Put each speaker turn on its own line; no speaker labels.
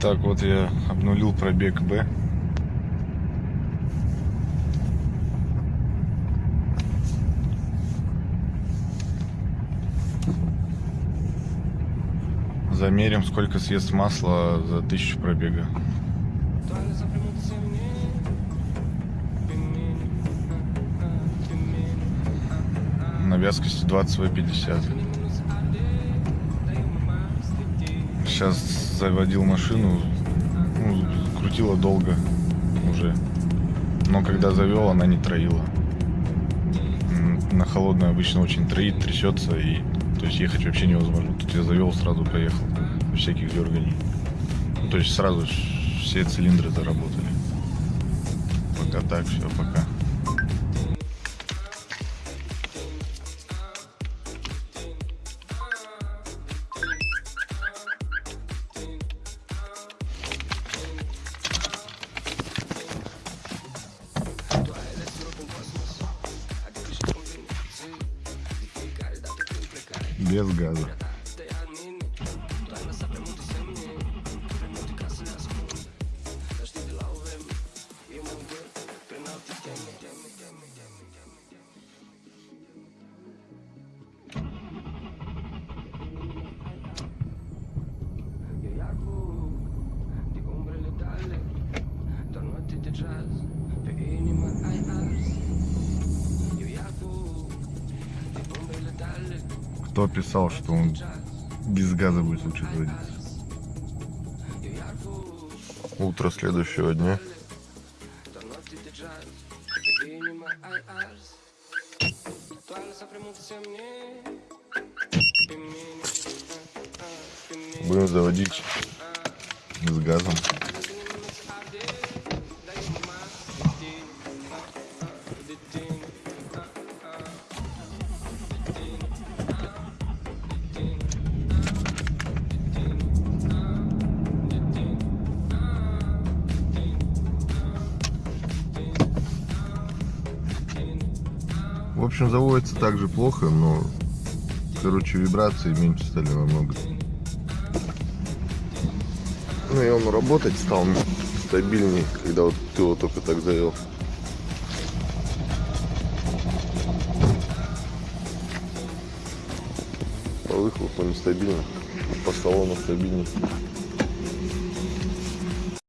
Так, вот я обнулил пробег Б. Замерим, сколько съест масла за тысячу пробега. На вязкости 20 в 50. Сейчас заводил машину, ну, крутила долго уже. Но когда завел, она не троила. На холодной обычно очень троит, трясется, и то есть ехать вообще невозможно. Тут я завел, сразу поехал. Всяких дерганий. Ну, то есть сразу все цилиндры заработали. Пока так, все, пока. Без газа. Кто писал, что он без газа будет лучше заводиться? Утро следующего дня. Будем заводить с газом. В общем, заводится также плохо, но, короче, вибрации меньше стали намного. Ну и он работать стал стабильнее, когда вот ты его только так завел. По выхлопу нестабильно, по салону стабильнее.